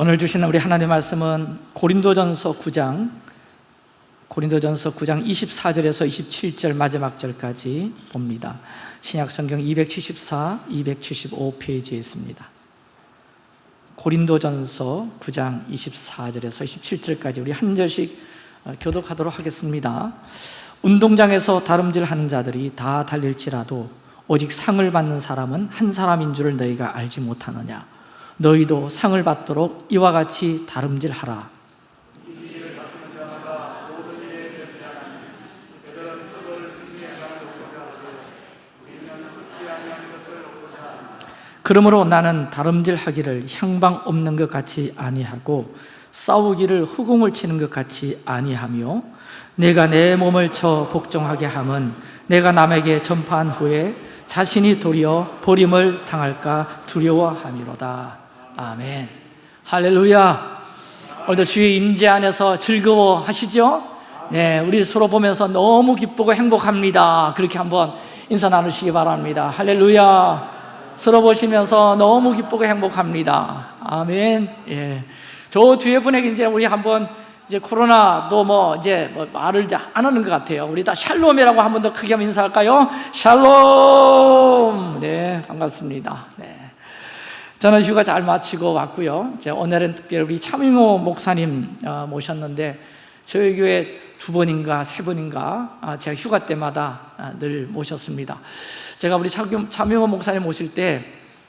오늘 주시는 우리 하나님의 말씀은 고린도전서 9장 고린도전서 9장 24절에서 27절 마지막 절까지 봅니다. 신약성경 274, 275페이지에 있습니다. 고린도전서 9장 24절에서 27절까지 우리 한 절씩 어, 교독하도록 하겠습니다. 운동장에서 다름질하는 자들이 다 달릴지라도 오직 상을 받는 사람은 한 사람인 줄을 너희가 알지 못하느냐 너희도 상을 받도록 이와 같이 다름질하라. 그러므로 나는 다름질하기를 향방 없는 것 같이 아니하고 싸우기를 후궁을 치는 것 같이 아니하며 내가 내 몸을 쳐 복종하게 함은 내가 남에게 전파한 후에 자신이 도리어 버림을 당할까 두려워함이로다 아멘 할렐루야 오늘도 주의 임재 안에서 즐거워하시죠? 네, 우리 서로 보면서 너무 기쁘고 행복합니다 그렇게 한번 인사 나누시기 바랍니다 할렐루야 서로 보시면서 너무 기쁘고 행복합니다 아멘 예. 저 뒤에 분에게 이제 우리 한번 이제 코로나도 뭐 이제 뭐 말을 이제 안 하는 것 같아요. 우리 다 샬롬이라고 한 번 더 크게 한번 인사할까요? 샬롬. 네, 반갑습니다. 네. 저는 휴가 잘 마치고 왔고요. 제 오늘은 특별히 차민호 목사님 어, 모셨는데 저희 교회 두 번인가 세 번인가 아, 제가 휴가 때마다 아, 늘 모셨습니다. 제가 우리 차명호 목사님 모실 때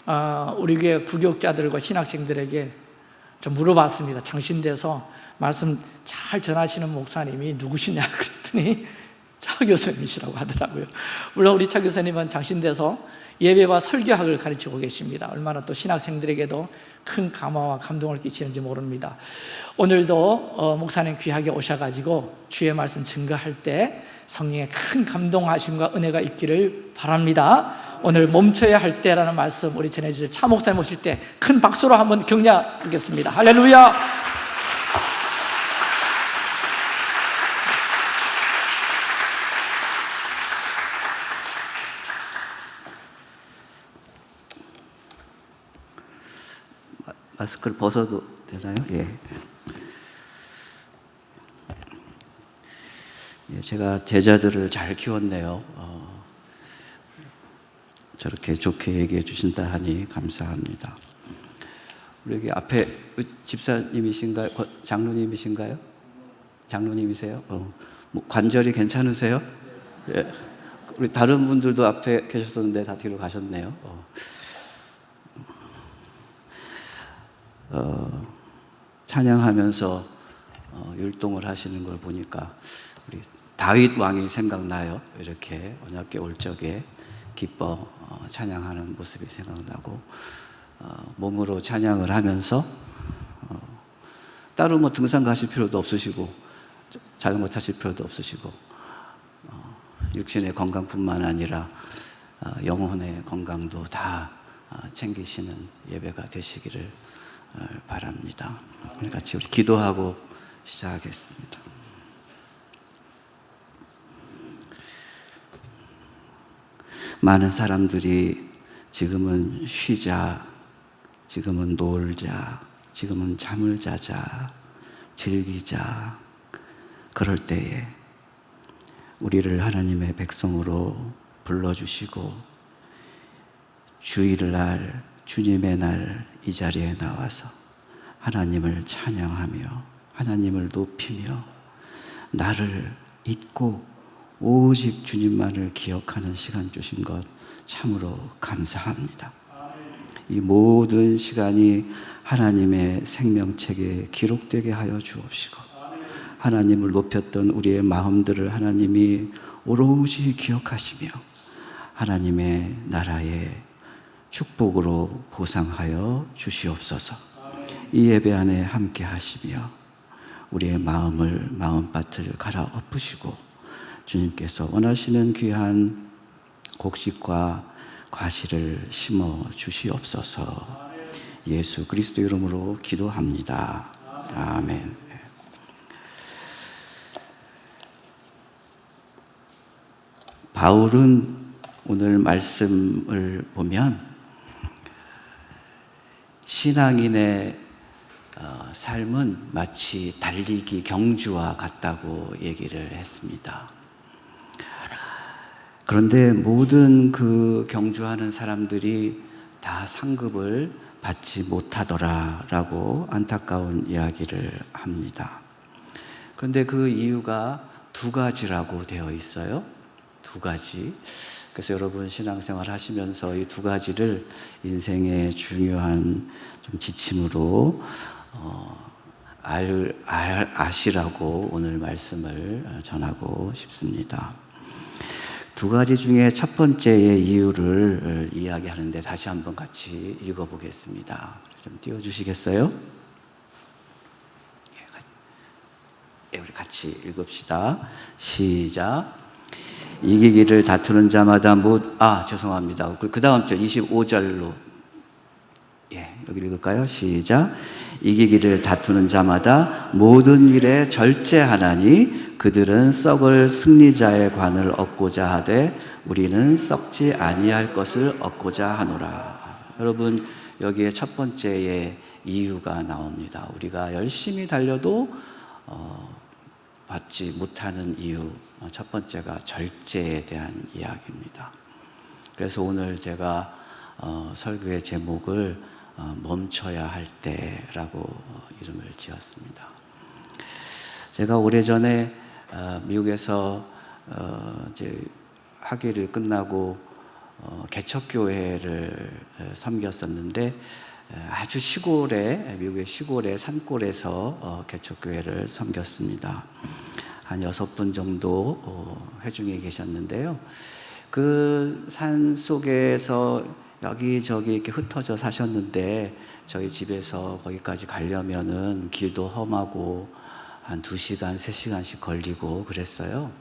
어, 우리 교회 부교육자들과 신학생들에게 좀 물어봤습니다. 장신돼서 말씀 잘 전하시는 목사님이 누구시냐 그랬더니 차 교수님이시라고 하더라고요. 물론 우리 차 교수님은 장신돼서 예배와 설교학을 가르치고 계십니다. 얼마나 또 신학생들에게도 큰 감화와 감동을 끼치는지 모릅니다. 오늘도 어, 목사님 귀하게 오셔가지고 주의 말씀 증거할 때 성령의 큰 감동하심과 은혜가 있기를 바랍니다. 오늘 멈춰야 할 때라는 말씀 우리 전해주실 차 목사님 오실 때 큰 박수로 한번 격려하겠습니다. 할렐루야! 마스크를 벗어도 되나요? 예. 예 제가 제자들을 잘 키웠네요. 어, 저렇게 좋게 얘기해 주신다 하니 감사합니다. 우리 앞에 집사님이신가요? 장로님이신가요? 장로님이세요? 어, 뭐 관절이 괜찮으세요? 예. 우리 다른 분들도 앞에 계셨었는데 다 뒤로 가셨네요. 어. 어, 찬양하면서 어, 율동을 하시는 걸 보니까 우리 다윗 왕이 생각나요. 이렇게 언약계 올 적에 기뻐 어, 찬양하는 모습이 생각나고 어, 몸으로 찬양을 하면서 어, 따로 뭐 등산 가실 필요도 없으시고 자전거 타실 필요도 없으시고 어, 육신의 건강뿐만 아니라 어, 영혼의 건강도 다 어, 챙기시는 예배가 되시기를 바랍니다. 같이 우리 기도하고 시작하겠습니다. 많은 사람들이 지금은 쉬자, 지금은 놀자, 지금은 잠을 자자, 즐기자, 그럴 때에 우리를 하나님의 백성으로 불러주시고 주일을 날 주님의 날 이 자리에 나와서 하나님을 찬양하며 하나님을 높이며 나를 잊고 오직 주님만을 기억하는 시간 주신 것 참으로 감사합니다. 이 모든 시간이 하나님의 생명책에 기록되게 하여 주옵시고 하나님을 높였던 우리의 마음들을 하나님이 오롯이 기억하시며 하나님의 나라에 축복으로 보상하여 주시옵소서. 이 예배 안에 함께 하시며 우리의 마음을 마음밭을 갈아 엎으시고 주님께서 원하시는 귀한 곡식과 과실을 심어 주시옵소서. 예수 그리스도 이름으로 기도합니다. 아멘. 바울은 오늘 말씀을 보면 신앙인의 어, 삶은 마치 달리기 경주와 같다고 얘기를 했습니다. 그런데 모든 그 경주하는 사람들이 다 상급을 받지 못하더라라고 안타까운 이야기를 합니다. 그런데 그 이유가 두 가지라고 되어 있어요. 두 가지. 그래서 여러분 신앙생활 하시면서 이 두 가지를 인생의 중요한 좀 지침으로 어, 알, 알, 아시라고 오늘 말씀을 전하고 싶습니다. 두 가지 중에 첫 번째의 이유를 이야기하는데 다시 한번 같이 읽어보겠습니다. 좀 띄워주시겠어요? 예, 우리 같이 읽읍시다. 시작. 이기기를 다투는 자마다 못, 아, 죄송합니다. 그 다음 절 25절로. 예, 여기 읽을까요? 시작. 이기기를 다투는 자마다 모든 일에 절제하나니 그들은 썩을 승리자의 관을 얻고자 하되 우리는 썩지 아니할 것을 얻고자 하노라. 여러분, 여기에 첫 번째의 이유가 나옵니다. 우리가 열심히 달려도 어, 받지 못하는 이유 어, 첫 번째가 절제에 대한 이야기입니다. 그래서 오늘 제가 어, 설교의 제목을 어, 멈춰야 할 때라고 어, 이름을 지었습니다. 제가 오래전에 어, 미국에서 어, 이제 학위를 끝나고 어, 개척교회를 에, 섬겼었는데 에, 아주 시골에 미국의 시골의 산골에서 어, 개척교회를 섬겼습니다. 한 여섯 분 정도 어, 회중에 계셨는데요. 그 산 속에서 여기저기 이렇게 흩어져 사셨는데 저희 집에서 거기까지 가려면은 길도 험하고 한 두 시간, 세 시간씩 걸리고 그랬어요.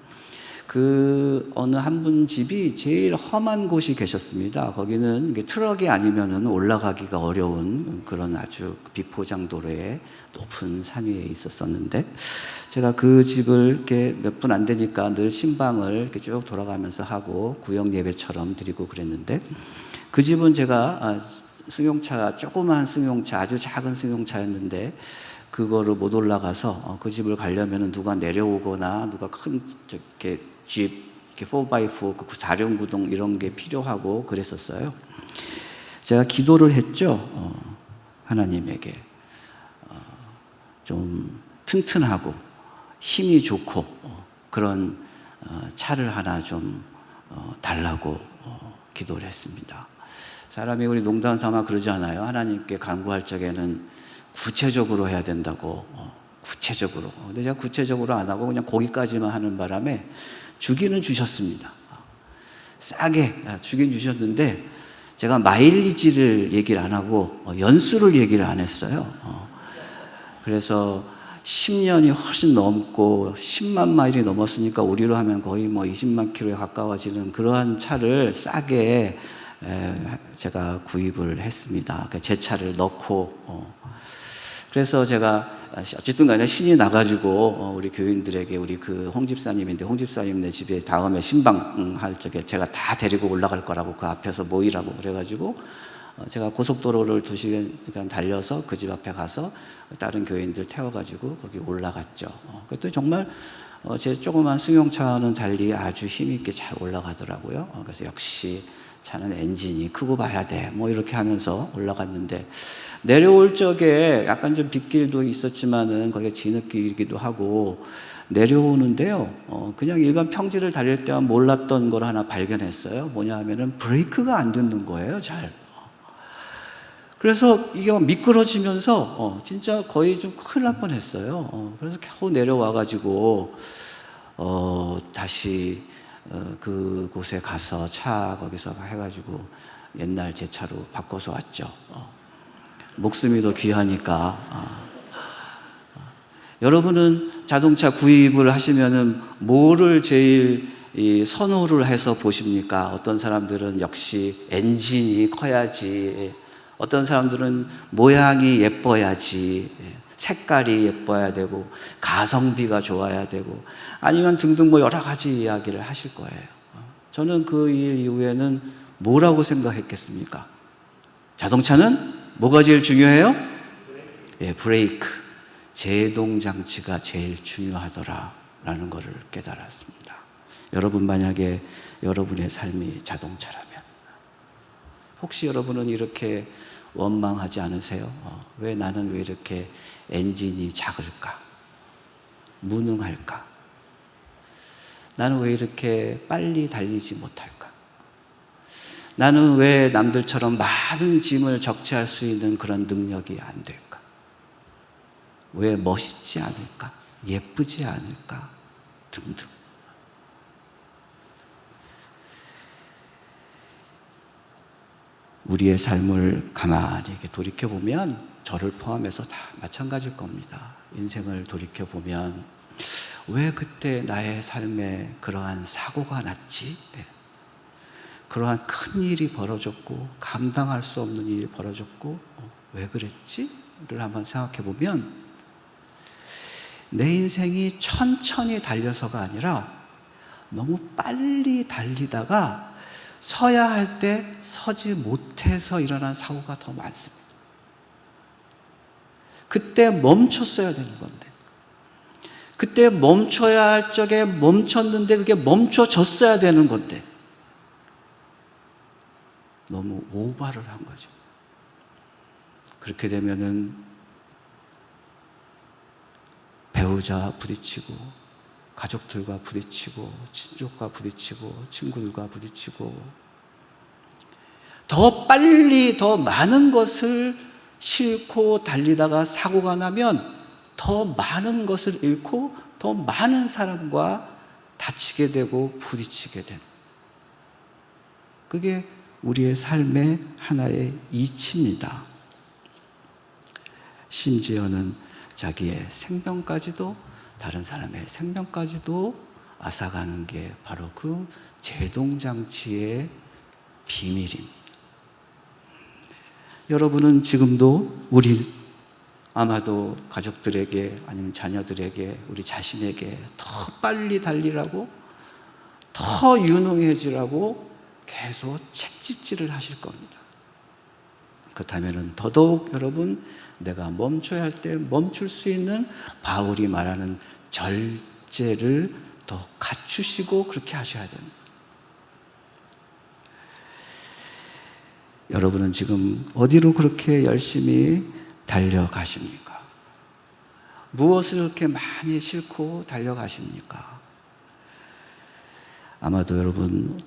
그 어느 한 분 집이 제일 험한 곳이 계셨습니다. 거기는 트럭이 아니면은 올라가기가 어려운 그런 아주 비포장도로에 높은 산 위에 있었었는데 제가 그 집을 이렇게 몇 분 안 되니까 늘 심방을 이렇게 쭉 돌아가면서 하고 구역 예배처럼 드리고 그랬는데 그 집은 제가 아, 승용차 조그만 승용차 아주 작은 승용차였는데 그거를 못 올라가서 어, 그 집을 가려면 누가 내려오거나 누가 큰 이렇게 집 이렇게 4x4 그 사륜구동 이런 게 필요하고 그랬었어요. 제가 기도를 했죠. 어, 하나님에게 어, 좀 튼튼하고 힘이 좋고 어, 그런 어, 차를 하나 좀 어, 달라고 어, 기도를 했습니다. 사람이 우리 농담 삼아 그러지 않아요. 하나님께 간구할 적에는 구체적으로 해야 된다고 어, 구체적으로. 어, 근데 제가 구체적으로 안 하고 그냥 거기까지만 하는 바람에 주기는 주셨습니다. 어, 싸게 아, 주긴 주셨는데 제가 마일리지를 얘기를 안 하고 어, 연수를 얘기를 안 했어요. 어, 그래서 10년이 훨씬 넘고 10만 마일이 넘었으니까 우리로 하면 거의 뭐 20만 킬로에 가까워지는 그러한 차를 싸게 에, 제가 구입을 했습니다. 그러니까 제 차를 넣고 어, 그래서 제가 어쨌든 간에 신이 나가지고 어, 우리 교인들에게 우리 그 홍집사님인데 홍집사님 네 집에 다음에 신방 할 적에 제가 다 데리고 올라갈 거라고 그 앞에서 모이라고 그래가지고 어, 제가 고속도로를 두 시간 달려서 그 집 앞에 가서 다른 교인들 태워가지고 거기 올라갔죠. 어, 그것도 정말 어, 제 조그만 승용차와는 달리 아주 힘있게 잘 올라가더라고요. 어, 그래서 역시 차는 엔진이 크고 봐야 돼. 뭐 이렇게 하면서 올라갔는데 내려올 적에 약간 좀 빗길도 있었지만은 거기가 진흙길이기도 하고 내려오는데요. 어, 그냥 일반 평지를 달릴 때와 몰랐던 걸 하나 발견했어요. 뭐냐 하면은 브레이크가 안 듣는 거예요, 잘. 그래서 이게 막 미끄러지면서 어, 진짜 거의 좀 큰일 날 뻔했어요. 어, 그래서 겨우 내려와가지고 어, 다시 어, 그곳에 가서 차 거기서 해가지고 옛날 제 차로 바꿔서 왔죠. 어. 목숨이 더 귀하니까. 어. 여러분은 자동차 구입을 하시면은 뭐를 제일 이 선호를 해서 보십니까? 어떤 사람들은 역시 엔진이 커야지. 어떤 사람들은 모양이 예뻐야지. 색깔이 예뻐야 되고 가성비가 좋아야 되고 아니면 등등 뭐 여러 가지 이야기를 하실 거예요. 저는 그 일 이후에는 뭐라고 생각했겠습니까? 자동차는 뭐가 제일 중요해요? 예, 브레이크. 제동 장치가 제일 중요하더라라는 것을 깨달았습니다. 여러분 만약에 여러분의 삶이 자동차라면 혹시 여러분은 이렇게 원망하지 않으세요? 어, 왜 나는 왜 이렇게 엔진이 작을까? 무능할까? 나는 왜 이렇게 빨리 달리지 못할까? 나는 왜 남들처럼 많은 짐을 적재할 수 있는 그런 능력이 안 될까? 왜 멋있지 않을까? 예쁘지 않을까? 등등. 우리의 삶을 가만히 돌이켜보면 저를 포함해서 다 마찬가지일 겁니다. 인생을 돌이켜 보면 왜 그때 나의 삶에 그러한 사고가 났지? 네. 그러한 큰 일이 벌어졌고 감당할 수 없는 일이 벌어졌고 어, 왜 그랬지? 를 한번 생각해 보면 내 인생이 천천히 달려서가 아니라 너무 빨리 달리다가 서야 할 때 서지 못해서 일어난 사고가 더 많습니다. 그때 멈췄어야 되는 건데. 그때 멈춰야 할 적에 멈췄는데 그게 멈춰졌어야 되는 건데. 너무 오바를 한 거죠. 그렇게 되면은 배우자 부딪히고 가족들과 부딪히고 친족과 부딪히고 친구들과 부딪히고 더 빨리 더 많은 것을 싣고 달리다가 사고가 나면 더 많은 것을 잃고 더 많은 사람과 다치게 되고 부딪히게 되는 그게 우리의 삶의 하나의 이치입니다. 심지어는 자기의 생명까지도 다른 사람의 생명까지도 앗아가는 게 바로 그 제동장치의 비밀입니다. 여러분은 지금도 우리 아마도 가족들에게 아니면 자녀들에게 우리 자신에게 더 빨리 달리라고 더 유능해지라고 계속 책짓질을 하실 겁니다. 그렇다면 더더욱 여러분 내가 멈춰야 할 때 멈출 수 있는 바울이 말하는 절제를 더 갖추시고 그렇게 하셔야 됩니다. 여러분은 지금 어디로 그렇게 열심히 달려가십니까? 무엇을 그렇게 많이 싣고 달려가십니까? 아마도 여러분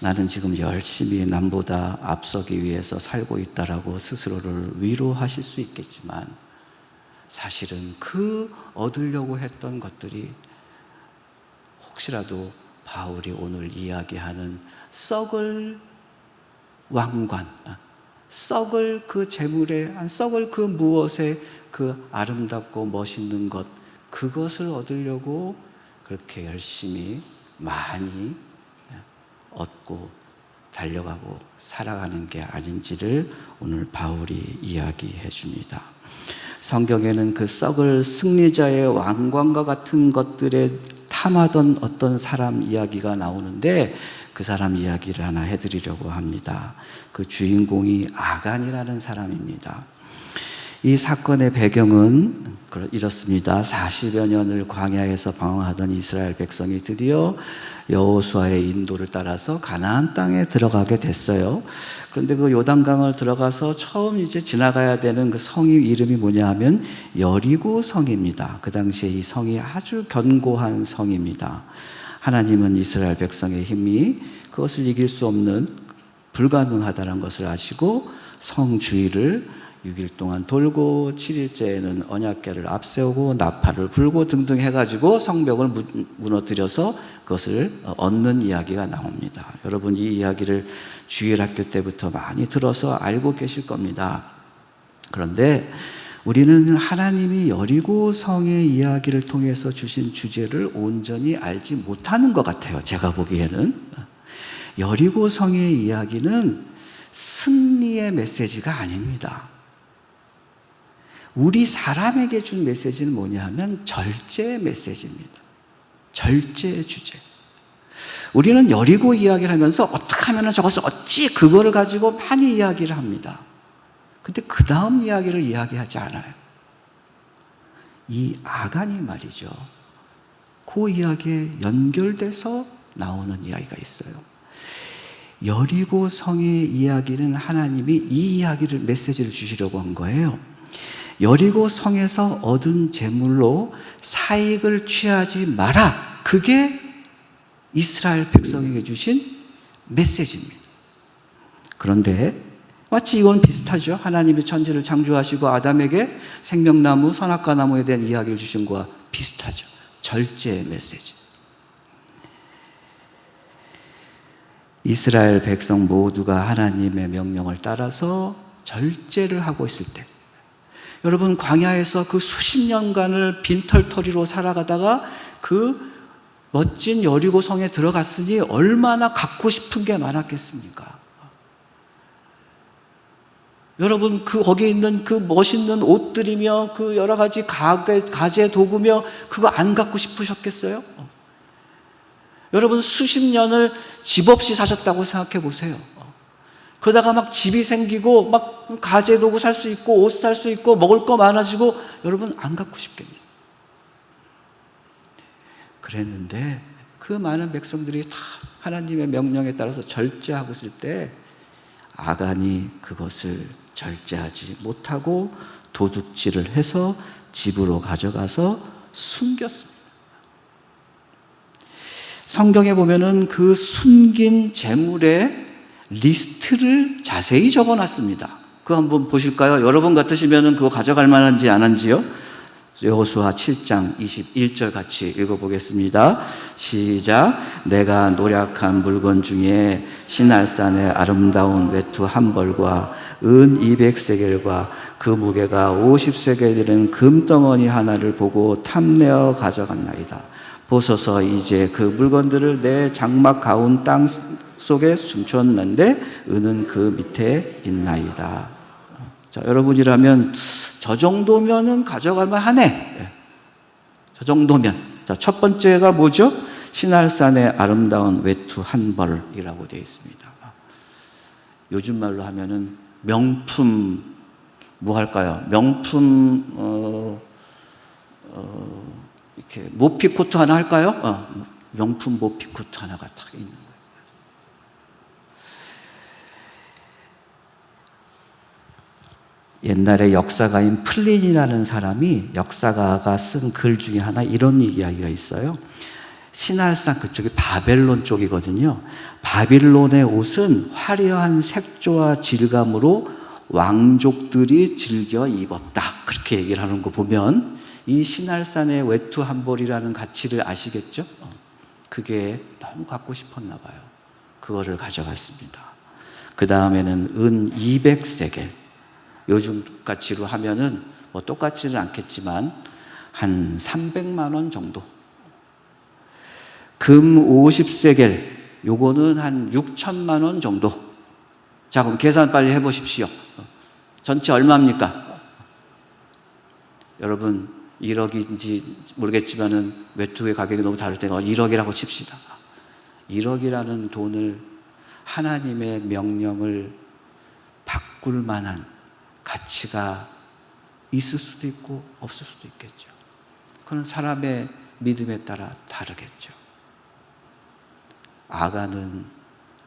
나는 지금 열심히 남보다 앞서기 위해서 살고 있다라고 스스로를 위로하실 수 있겠지만 사실은 그 얻으려고 했던 것들이 혹시라도 바울이 오늘 이야기하는 썩을 왕관, 아, 썩을 그 재물에, 썩을 그 무엇에 그 아름답고 멋있는 것, 그것을 얻으려고 그렇게 열심히 많이 얻고 달려가고 살아가는 게 아닌지를 오늘 바울이 이야기해 줍니다. 성경에는 그 썩을 승리자의 왕관과 같은 것들에 탐하던 어떤 사람 이야기가 나오는데 그 사람 이야기를 하나 해드리려고 합니다. 그 주인공이 아간이라는 사람입니다. 이 사건의 배경은 이렇습니다. 40여 년을 광야에서 방황하던 이스라엘 백성이 드디어 여호수아의 인도를 따라서 가나안 땅에 들어가게 됐어요. 그런데 그 요단강을 들어가서 처음 이제 지나가야 되는 그 성이 이름이 뭐냐 하면 여리고 성입니다. 그 당시에 이 성이 아주 견고한 성입니다. 하나님은 이스라엘 백성의 힘이 그것을 이길 수 없는 불가능하다는 것을 아시고 성 주위를 6일 동안 돌고 7일째에는 언약궤를 앞세우고 나팔을 불고 등등 해가지고 성벽을 무너뜨려서 그것을 얻는 이야기가 나옵니다. 여러분 이 이야기를 주일학교 때부터 많이 들어서 알고 계실 겁니다. 그런데 우리는 하나님이 여리고 성의 이야기를 통해서 주신 주제를 온전히 알지 못하는 것 같아요. 제가 보기에는 여리고 성의 이야기는 승리의 메시지가 아닙니다. 우리 사람에게 준 메시지는 뭐냐 하면 절제의 메시지입니다. 절제의 주제. 우리는 여리고 이야기를 하면서 어떻게 하면 저것을 어찌 그거를 가지고 많이 이야기를 합니다. 근데 그 다음 이야기를 이야기하지 않아요. 이 아간이 말이죠. 그 이야기에 연결돼서 나오는 이야기가 있어요. 여리고 성의 이야기는 하나님이 이 이야기를 메시지를 주시려고 한 거예요. 여리고 성에서 얻은 재물로 사익을 취하지 마라. 그게 이스라엘 백성에게 주신 메시지입니다. 그런데 마치 이건 비슷하죠. 하나님이 천지를 창조하시고 아담에게 생명나무, 선악과 나무에 대한 이야기를 주신 거와 비슷하죠. 절제의 메시지. 이스라엘 백성 모두가 하나님의 명령을 따라서 절제를 하고 있을 때 여러분 광야에서 그 수십 년간을 빈털터리로 살아가다가 그 멋진 여리고 성에 들어갔으니 얼마나 갖고 싶은 게 많았겠습니까? 여러분 그 거기에 있는 그 멋있는 옷들이며 그 여러 가지 가게, 가재 도구며 그거 안 갖고 싶으셨겠어요? 여러분 수십 년을 집 없이 사셨다고 생각해 보세요. 그러다가 막 집이 생기고 막 가재 도구 살 수 있고 옷 살 수 있고 먹을 거 많아지고 여러분 안 갖고 싶겠네요. 그랬는데 그 많은 백성들이 다 하나님의 명령에 따라서 절제하고 있을 때 아간이 그것을 절제하지 못하고 도둑질을 해서 집으로 가져가서 숨겼습니다. 성경에 보면은 그 숨긴 재물의 리스트를 자세히 적어 놨습니다. 그거 한번 보실까요? 여러분 같으시면은 그거 가져갈 만한지 안 한지요? 여호수아 7장 21절 같이 읽어보겠습니다. 시작. 내가 노력한 물건 중에 신할산의 아름다운 외투 한 벌과 은 200세겔과 그 무게가 50세겔이는 금덩어리 하나를 보고 탐내어 가져갔나이다. 보소서 이제 그 물건들을 내 장막 가운 땅 속에 숨겼는데 은은 그 밑에 있나이다. 자, 여러분이라면 저 정도면은 가져갈 만 하네. 예. 저 정도면. 자, 첫 번째가 뭐죠? 신할산의 아름다운 외투 한 벌이라고 되어 있습니다. 요즘 말로 하면은 명품 뭐 할까요? 명품 어, 어, 이렇게 모피 코트 하나 할까요? 어, 명품 모피 코트 하나가 딱 있는 거예요. 옛날에 역사가인 플린이라는 사람이 역사가가 쓴 글 중에 하나 이런 이야기가 있어요. 시날산 그쪽이 바벨론 쪽이거든요. 바빌론의 옷은 화려한 색조와 질감으로 왕족들이 즐겨 입었다. 그렇게 얘기를 하는 거 보면 이 신할산의 외투 한 벌이라는 가치를 아시겠죠? 어, 그게 너무 갖고 싶었나 봐요. 그거를 가져갔습니다. 그 다음에는 은 200세겔. 요즘 가치로 하면은 뭐 똑같지는 않겠지만 한 300만 원 정도. 금 50세겔. 요거는 한 6천만 원 정도. 자, 그럼 계산 빨리 해 보십시오. 전체 얼마입니까? 여러분 1억인지 모르겠지만은 외투의 가격이 너무 다를 때가 1억이라고 칩시다. 1억이라는 돈을 하나님의 명령을 바꿀 만한 가치가 있을 수도 있고 없을 수도 있겠죠. 그건 사람의 믿음에 따라 다르겠죠. 아가는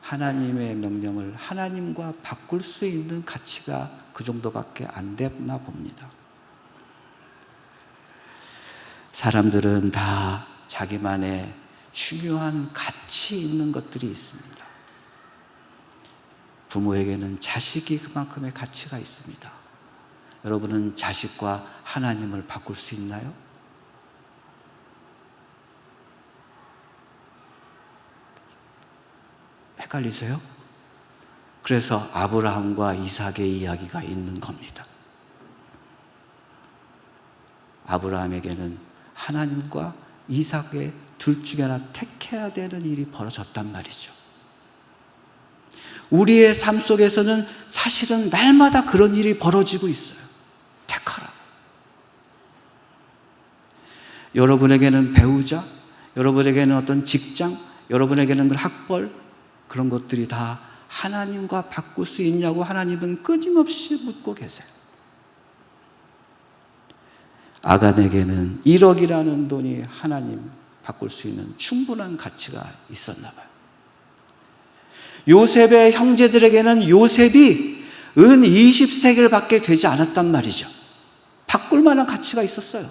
하나님의 명령을 하나님과 바꿀 수 있는 가치가 그 정도밖에 안 됐나 봅니다. 사람들은 다 자기만의 중요한 가치 있는 것들이 있습니다. 부모에게는 자식이 그만큼의 가치가 있습니다. 여러분은 자식과 하나님을 바꿀 수 있나요? 헷갈리세요? 그래서 아브라함과 이삭의 이야기가 있는 겁니다. 아브라함에게는 하나님과 이삭의 둘 중에 하나 택해야 되는 일이 벌어졌단 말이죠. 우리의 삶 속에서는 사실은 날마다 그런 일이 벌어지고 있어요. 택하라. 여러분에게는 배우자, 여러분에게는 어떤 직장, 여러분에게는 그 학벌, 그런 것들이 다 하나님과 바꿀 수 있냐고 하나님은 끊임없이 묻고 계세요. 아간에게는 1억이라는 돈이 하나님 바꿀 수 있는 충분한 가치가 있었나 봐요. 요셉의 형제들에게는 요셉이 은 20세겔 밖에 되지 않았단 말이죠. 바꿀 만한 가치가 있었어요.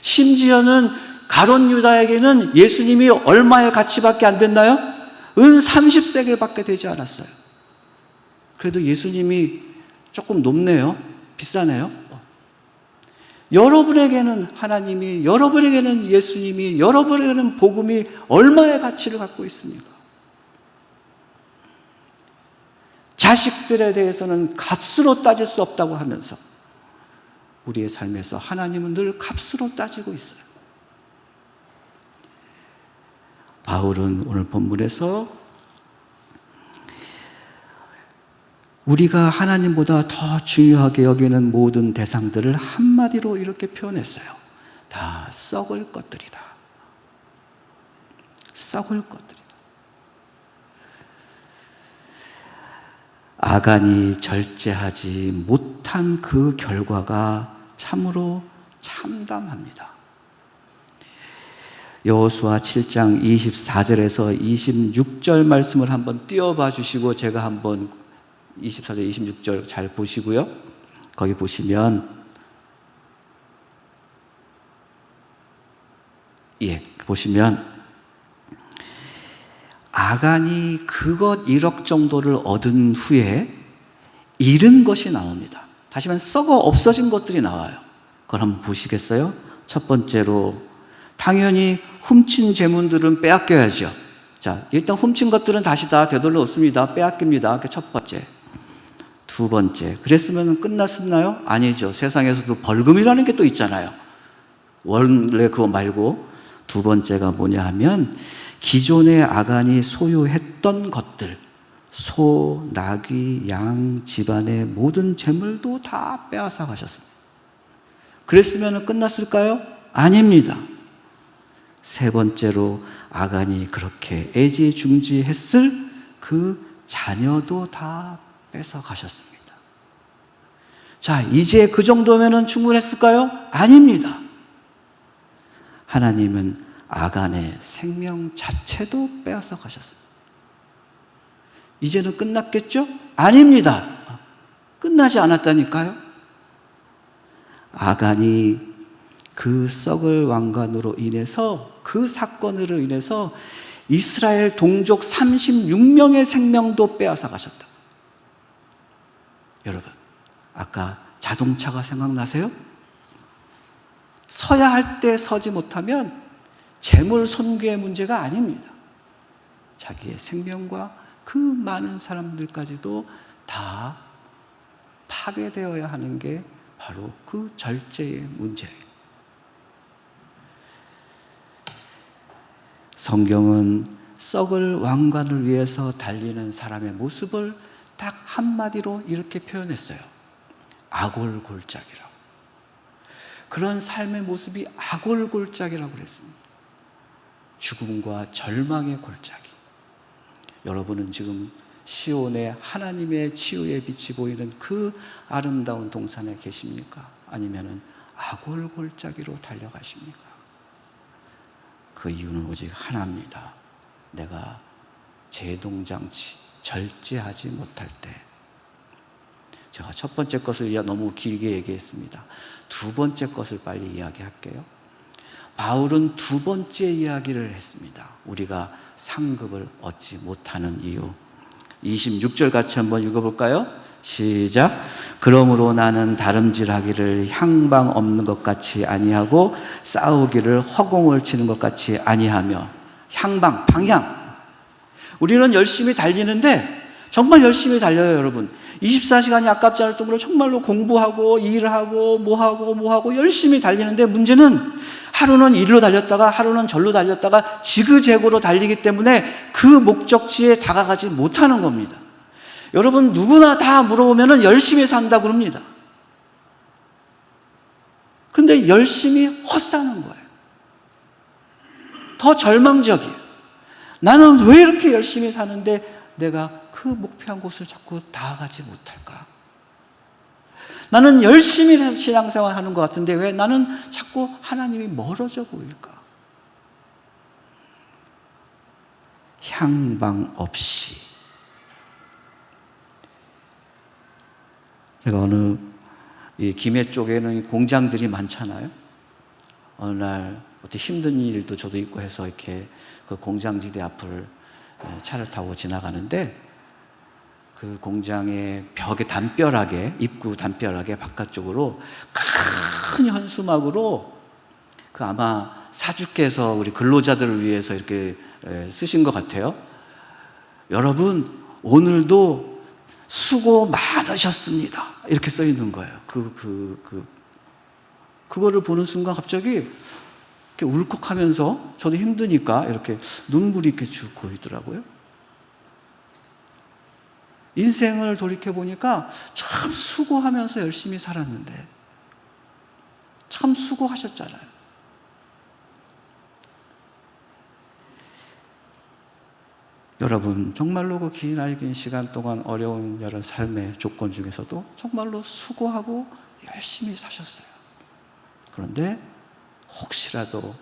심지어는 가론 유다에게는 예수님이 얼마의 가치밖에 안 됐나요? 은 30세겔 밖에 되지 않았어요. 그래도 예수님이 조금 높네요. 비싸네요. 여러분에게는 하나님이, 여러분에게는 예수님이, 여러분에게는 복음이 얼마의 가치를 갖고 있습니까? 자식들에 대해서는 값으로 따질 수 없다고 하면서 우리의 삶에서 하나님은 늘 값으로 따지고 있어요. 바울은 오늘 본문에서 우리가 하나님보다 더 중요하게 여기는 모든 대상들을 한마디로 이렇게 표현했어요. 다 썩을 것들이다. 썩을 것들이다. 아간이 절제하지 못한 그 결과가 참으로 참담합니다. 여호수아 7장 24절에서 26절 말씀을 한번 띄워봐 주시고 제가 한번 24절 26절 잘 보시고요. 거기 보시면 예, 보시면 아간이 그것 1억 정도를 얻은 후에 잃은 것이 나옵니다. 다시 말해 썩어 없어진 것들이 나와요. 그걸 한번 보시겠어요? 첫 번째로 당연히 훔친 재물들은 빼앗겨야죠. 자, 일단 훔친 것들은 다시 다 되돌려 없습니다. 빼앗깁니다. 그첫 번째. 두 번째. 그랬으면 끝났었나요? 아니죠. 세상에서도 벌금이라는 게 또 있잖아요. 원래 그거 말고 두 번째가 뭐냐 하면 기존의 아간이 소유했던 것들, 소, 나귀, 양, 집안의 모든 재물도 다 빼앗아 가셨습니다. 그랬으면 끝났을까요? 아닙니다. 세 번째로 아간이 그렇게 애지중지했을 그 자녀도 다 뺏어 가셨습니다. 자, 이제 그 정도면 충분했을까요? 아닙니다. 하나님은 아간의 생명 자체도 빼앗아 가셨습니다. 이제는 끝났겠죠? 아닙니다. 끝나지 않았다니까요. 아간이 그 썩을 왕관으로 인해서 그 사건으로 인해서 이스라엘 동족 36명의 생명도 빼앗아 가셨다. 여러분, 아까 자동차가 생각나세요? 서야 할 때 서지 못하면 재물 손괴의 문제가 아닙니다. 자기의 생명과 그 많은 사람들까지도 다 파괴되어야 하는 게 바로 그 절제의 문제예요. 성경은 썩을 왕관을 위해서 달리는 사람의 모습을 딱 한마디로 이렇게 표현했어요. 아골골짝이라고. 그런 삶의 모습이 아골골짝이라고 그랬습니다. 죽음과 절망의 골짜기. 여러분은 지금 시온의 하나님의 치유의 빛이 보이는 그 아름다운 동산에 계십니까? 아니면은 아골골짜기로 달려가십니까? 그 이유는 오직 하나입니다. 내가 제동장치, 절제하지 못할 때. 제가 첫 번째 것을 너무 길게 얘기했습니다. 두 번째 것을 빨리 이야기할게요. 바울은 두 번째 이야기를 했습니다. 우리가 상급을 얻지 못하는 이유. 26절 같이 한번 읽어볼까요? 시작. 그러므로 나는 다름질하기를 향방 없는 것 같이 아니하고 싸우기를 허공을 치는 것 같이 아니하며 향방, 방향. 우리는 열심히 달리는데 정말 열심히 달려요, 여러분. 24시간이 아깝지 않을 정도로 정말로 공부하고 일하고 뭐하고 뭐하고 열심히 달리는데 문제는 하루는 일로 달렸다가 하루는 절로 달렸다가 지그재그로 달리기 때문에 그 목적지에 다가가지 못하는 겁니다. 여러분 누구나 다 물어보면 열심히 산다 그럽니다. 그런데 열심히 헛사는 거예요. 더 절망적이에요. 나는 왜 이렇게 열심히 사는데 내가 그 목표한 곳을 자꾸 다가가지 못할까? 나는 열심히 신앙생활 하는 것 같은데 왜 나는 자꾸 하나님이 멀어져 보일까? 향방 없이 제가 어느 이 김해 쪽에는 공장들이 많잖아요. 어느 날 어떻게 힘든 일도 저도 있고 해서 이렇게 그 공장지대 앞을 에, 차를 타고 지나가는데 그 공장의 벽에 담벼락에 입구 담벼락에 바깥쪽으로 큰 현수막으로 그 아마 사주께서 우리 근로자들을 위해서 이렇게 에, 쓰신 것 같아요. 여러분 오늘도 수고 많으셨습니다. 이렇게 써 있는 거예요. 그 그, 그, 그거를 보는 순간 갑자기 이렇게 울컥하면서 저도 힘드니까 이렇게 눈물이 이렇게 쭉 고이더라고요. 인생을 돌이켜 보니까 참 수고하면서 열심히 살았는데 참 수고하셨잖아요. 여러분 정말로 그긴 나이 긴 시간 동안 어려운 여러 삶의 조건 중에서도 정말로 수고하고 열심히 사셨어요. 그런데 혹시라도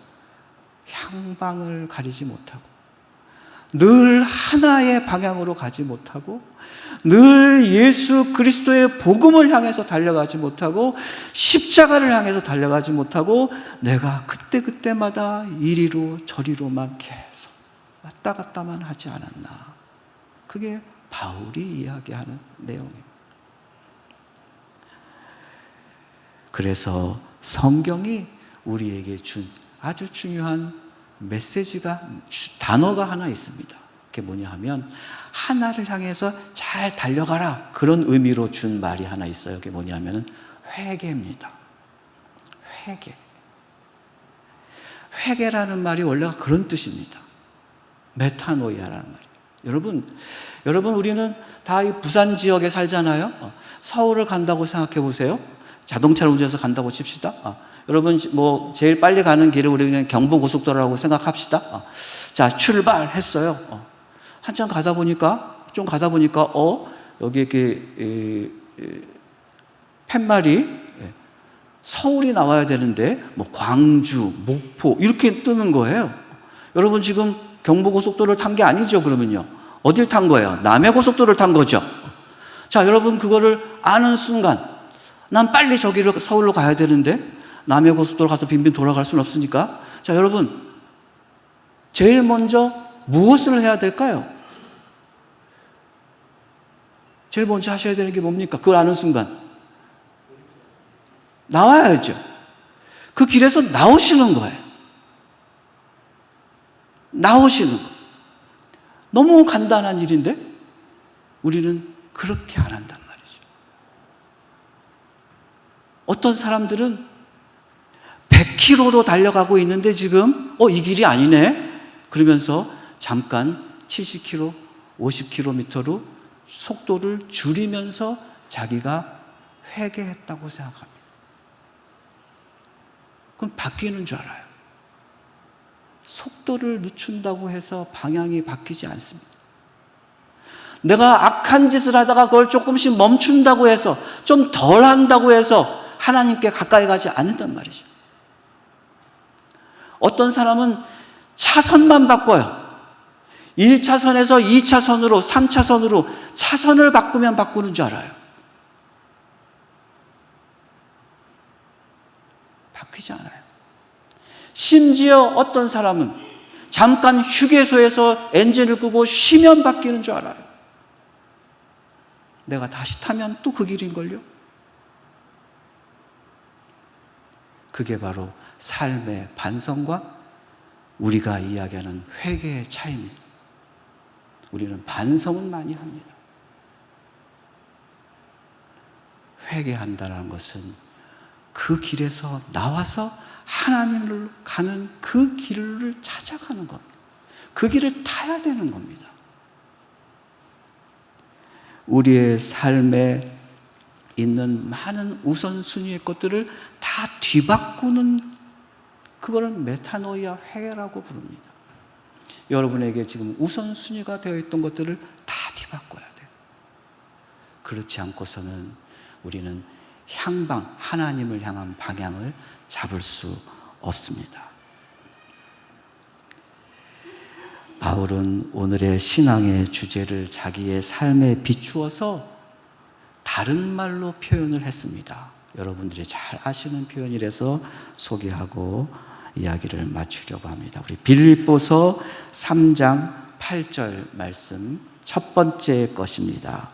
향방을 가리지 못하고 늘 하나의 방향으로 가지 못하고 늘 예수 그리스도의 복음을 향해서 달려가지 못하고 십자가를 향해서 달려가지 못하고 내가 그때그때마다 이리로 저리로만 계속 왔다 갔다만 하지 않았나. 그게 바울이 이야기하는 내용입니다. 그래서 성경이 우리에게 준 아주 중요한 메시지가 주- 단어가 하나 있습니다. 그게 뭐냐 하면 하나를 향해서 잘 달려가라 그런 의미로 준 말이 하나 있어요. 그게 뭐냐 하면 회개입니다. 회개. 회개라는 말이 원래가 그런 뜻입니다. 메타노이아라는 말이에요. 여러분, 여러분 우리는 다 이 부산 지역에 살잖아요. 어, 서울을 간다고 생각해 보세요. 자동차를 운전해서 간다고 칩시다. 어, 여러분 뭐 제일 빨리 가는 길을 우리 그냥 경부 고속도로라고 생각합시다. 어, 자 출발했어요. 어, 한참 가다 보니까 좀 가다 보니까 어 여기 이렇게 이, 이, 팻말이 예, 서울이 나와야 되는데 뭐 광주, 목포 이렇게 뜨는 거예요. 여러분 지금 경부고속도로를 탄 게 아니죠 그러면요. 어딜 탄 거예요? 남해고속도로를 탄 거죠. 자 여러분 그거를 아는 순간 난 빨리 저기를 서울로 가야 되는데 남해고속도로 가서 빈빈 돌아갈 수는 없으니까 자 여러분 제일 먼저 무엇을 해야 될까요? 제일 먼저 하셔야 되는 게 뭡니까? 그걸 아는 순간 나와야죠. 그 길에서 나오시는 거예요. 나오시는 거. 너무 간단한 일인데 우리는 그렇게 안 한단 말이죠. 어떤 사람들은 100km로 달려가고 있는데 지금 어 이 길이 아니네. 그러면서 잠깐 70km, 50km로 속도를 줄이면서 자기가 회개했다고 생각합니다. 그럼 바뀌는 줄 알아요. 속도를 늦춘다고 해서 방향이 바뀌지 않습니다. 내가 악한 짓을 하다가 그걸 조금씩 멈춘다고 해서 좀 덜 한다고 해서 하나님께 가까이 가지 않는단 말이죠. 어떤 사람은 차선만 바꿔요. 1차선에서 2차선으로, 3차선으로 차선을 바꾸면 바꾸는 줄 알아요. 바뀌지 않아요. 심지어 어떤 사람은 잠깐 휴게소에서 엔진을 끄고 쉬면 바뀌는 줄 알아요. 내가 다시 타면 또 그 길인걸요? 그게 바로 삶의 반성과 우리가 이야기하는 회개의 차이입니다. 우리는 반성은 많이 합니다. 회개한다는 것은 그 길에서 나와서 하나님을 가는 그 길을 찾아가는 겁니다. 그 길을 타야 되는 겁니다. 우리의 삶에 있는 많은 우선순위의 것들을 다 뒤바꾸는 그거를 메타노이아 회라고 부릅니다. 여러분에게 지금 우선순위가 되어 있던 것들을 다 뒤바꿔야 돼요. 그렇지 않고서는 우리는 향방, 하나님을 향한 방향을 잡을 수 없습니다. 바울은 오늘의 신앙의 주제를 자기의 삶에 비추어서 다른 말로 표현을 했습니다. 여러분들이 잘 아시는 표현이라서 소개하고 이야기를 마치려고 합니다. 우리 빌립보서 3장 8절 말씀 첫 번째 것입니다.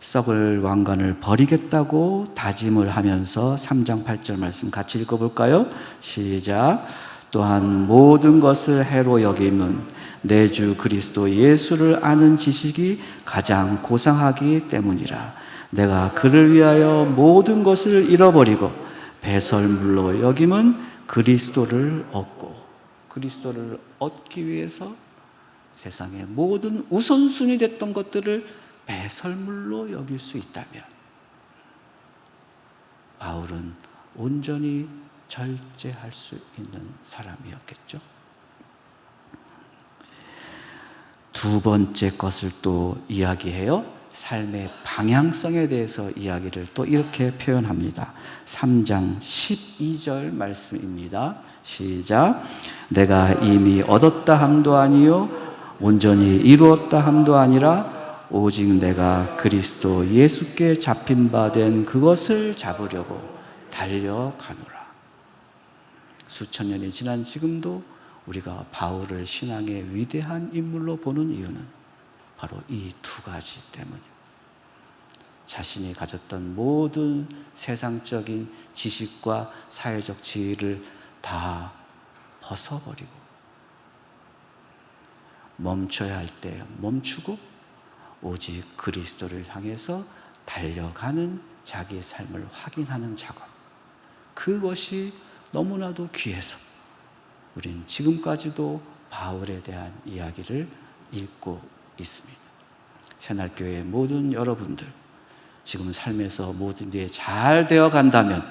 썩을 왕관을 버리겠다고 다짐을 하면서 3장 8절 말씀 같이 읽어볼까요? 시작. 또한 모든 것을 해로 여김은 내 주 그리스도 예수를 아는 지식이 가장 고상하기 때문이라. 내가 그를 위하여 모든 것을 잃어버리고 배설물로 여김은 그리스도를 얻고 그리스도를 얻기 위해서 세상의 모든 우선순위 됐던 것들을 배설물로 여길 수 있다면 바울은 온전히 절제할 수 있는 사람이었겠죠. 두 번째 것을 또 이야기해요. 삶의 방향성에 대해서 이야기를 또 이렇게 표현합니다. 3장 12절 말씀입니다. 시작. 내가 이미 얻었다 함도 아니요 온전히 이루었다 함도 아니라 오직 내가 그리스도 예수께 잡힌 바 된 그것을 잡으려고 달려가노라. 수천 년이 지난 지금도 우리가 바울을 신앙의 위대한 인물로 보는 이유는 바로 이 두 가지 때문입니다. 자신이 가졌던 모든 세상적인 지식과 사회적 지위를 다 벗어버리고 멈춰야 할 때 멈추고 오직 그리스도를 향해서 달려가는 자기의 삶을 확인하는 작업. 그것이 너무나도 귀해서 우린 지금까지도 바울에 대한 이야기를 읽고 있습니다. 새날교회 모든 여러분들, 지금 삶에서 모든 게 잘 되어 간다면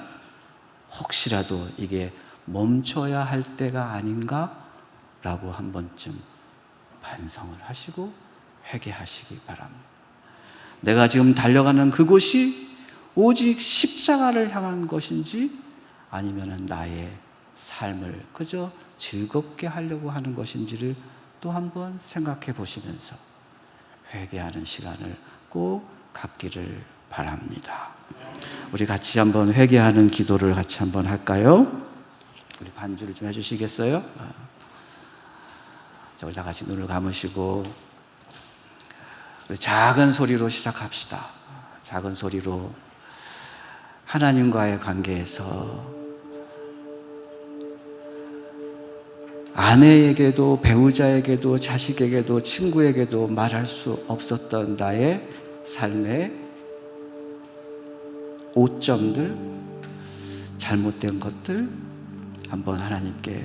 혹시라도 이게 멈춰야 할 때가 아닌가라고 한 번쯤 반성을 하시고 회개하시기 바랍니다. 내가 지금 달려가는 그곳이 오직 십자가를 향한 것인지 아니면 나의 삶을 그저 즐겁게 하려고 하는 것인지를 또 한번 생각해 보시면서 회개하는 시간을 꼭 갖기를 바랍니다. 우리 같이 한번 회개하는 기도를 같이 한번 할까요? 우리 반주를 좀 해주시겠어요? 자, 우리 다 같이 눈을 감으시고 작은 소리로 시작합시다. 작은 소리로 하나님과의 관계에서 아내에게도 배우자에게도 자식에게도 친구에게도 말할 수 없었던 나의 삶의 오점들, 잘못된 것들 한번 하나님께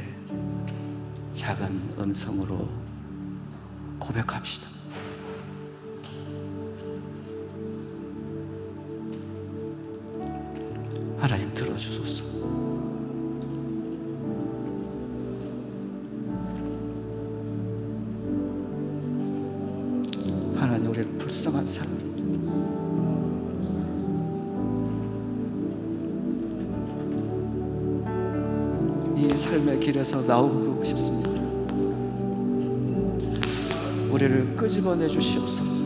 작은 음성으로 고백합시다. 하나님 들어주소서. 사람. 이 삶의 길에서 나오고 싶습니다. 우리를 끄집어내 주시옵소서.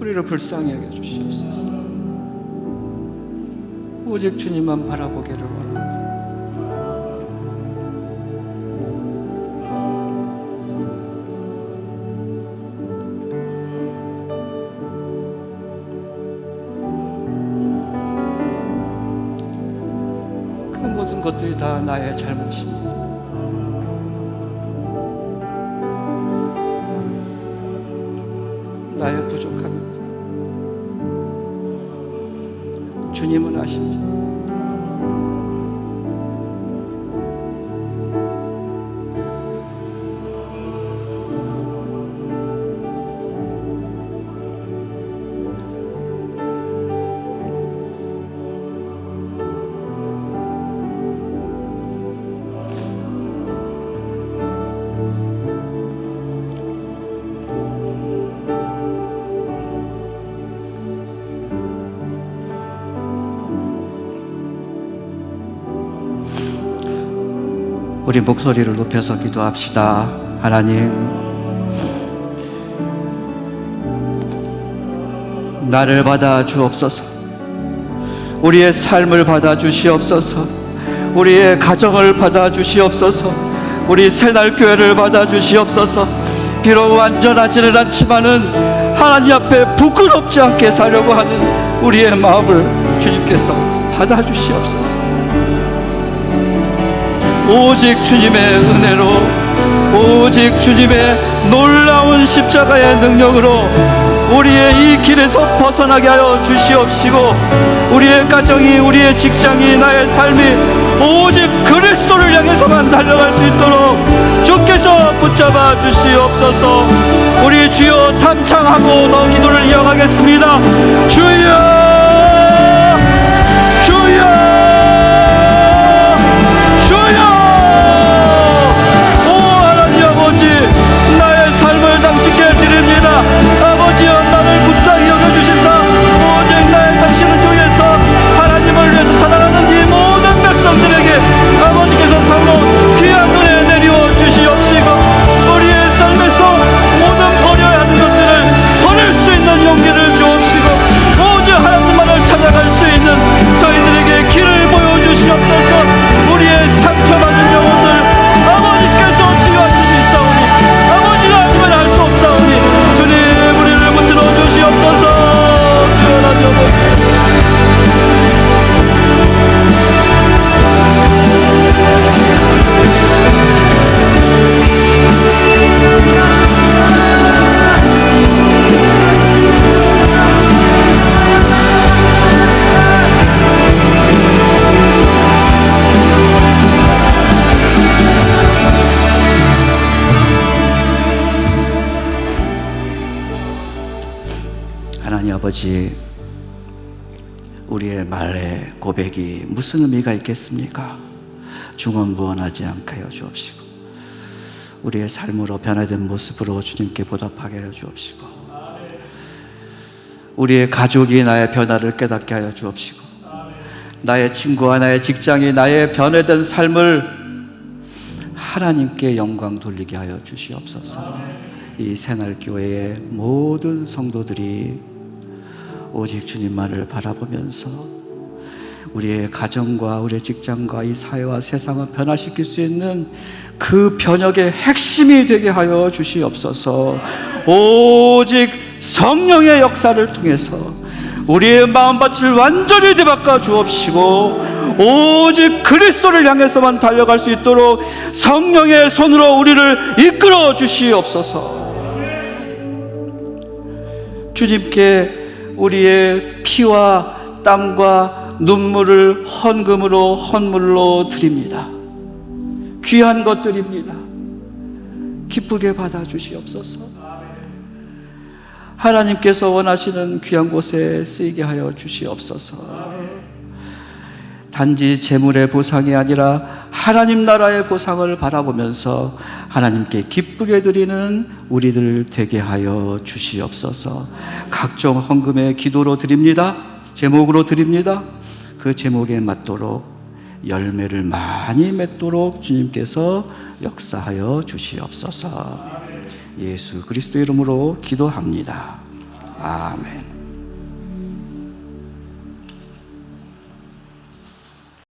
우리를 불쌍히 여겨 주시옵소서. 오직 주님만 바라보기를 원합니다. 것들이 다 나의 잘못입니다. 나의 부족함입니다. 주님은 아십니다. 우리 목소리를 높여서 기도합시다. 하나님, 나를 받아 주옵소서. 우리의 삶을 받아 주시옵소서. 우리의 가정을 받아 주시옵소서. 우리 새날 교회를 받아 주시옵소서. 비록 완전하지는 않지만은 하나님 앞에 부끄럽지 않게 살려고 하는 우리의 마음을 주님께서 받아 주시옵소서. 오직 주님의 은혜로 오직 주님의 놀라운 십자가의 능력으로 우리의 이 길에서 벗어나게 하여 주시옵시고 우리의 가정이 우리의 직장이 나의 삶이 오직 그리스도를 향해서만 달려갈 수 있도록 주께서 붙잡아 주시옵소서. 우리 주여 삼창하고 너 기도를 이어가겠습니다. 주여! 주여 무슨 의미가 있겠습니까? 중언부언하지 않게 하여 주옵시고 우리의 삶으로 변화된 모습으로 주님께 보답하게 하여 주옵시고 우리의 가족이 나의 변화를 깨닫게 하여 주옵시고 나의 친구와 나의 직장이 나의 변화된 삶을 하나님께 영광 돌리게 하여 주시옵소서. 이 새날 교회의 모든 성도들이 오직 주님만을 바라보면서 우리의 가정과 우리의 직장과 이 사회와 세상을 변화시킬 수 있는 그 변혁의 핵심이 되게 하여 주시옵소서. 오직 성령의 역사를 통해서 우리의 마음밭을 완전히 뒤바꿔 주옵시고 오직 그리스도를 향해서만 달려갈 수 있도록 성령의 손으로 우리를 이끌어 주시옵소서. 주님께 우리의 피와 땀과 눈물을 헌금으로 헌물로 드립니다. 귀한 것들입니다. 기쁘게 받아 주시옵소서. 하나님께서 원하시는 귀한 곳에 쓰이게 하여 주시옵소서. 단지 재물의 보상이 아니라 하나님 나라의 보상을 바라보면서 하나님께 기쁘게 드리는 우리들 되게 하여 주시옵소서. 각종 헌금의 기도로 드립니다. 제목으로 드립니다. 그 제목에 맞도록 열매를 많이 맺도록 주님께서 역사하여 주시옵소서. 예수 그리스도 이름으로 기도합니다. 아멘.